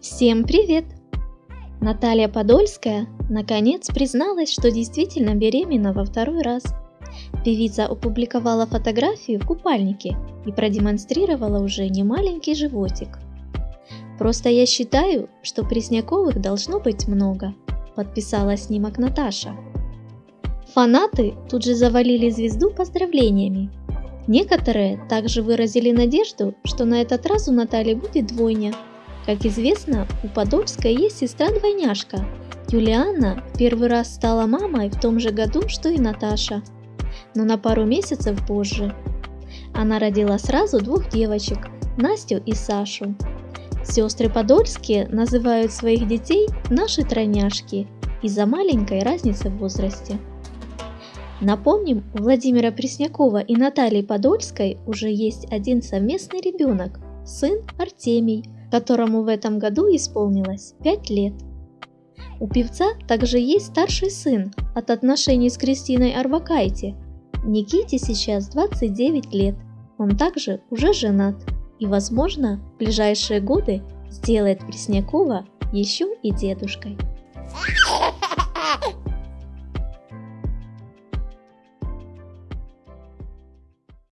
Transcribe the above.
Всем привет! Наталья Подольская наконец призналась, что действительно беременна во второй раз. Певица опубликовала фотографию в купальнике и продемонстрировала уже немаленький животик. Просто я считаю, что Пресняковых должно быть много, подписала снимок Наташа. Фанаты тут же завалили звезду поздравлениями. Некоторые также выразили надежду, что на этот раз у Натальи будет двойня – как известно, у Подольской есть сестра-двойняшка. Юлианна первый раз стала мамой в том же году, что и Наташа, но на пару месяцев позже. Она родила сразу двух девочек, Настю и Сашу. Сестры Подольские называют своих детей «наши тройняшки» из-за маленькой разницы в возрасте. Напомним, у Владимира Преснякова и Натальи Подольской уже есть один совместный ребенок, сын Артемий – которому в этом году исполнилось 5 лет. У певца также есть старший сын от отношений с Кристиной Арбакайте. Никите сейчас 29 лет, он также уже женат и, возможно, в ближайшие годы сделает Преснякова еще и дедушкой.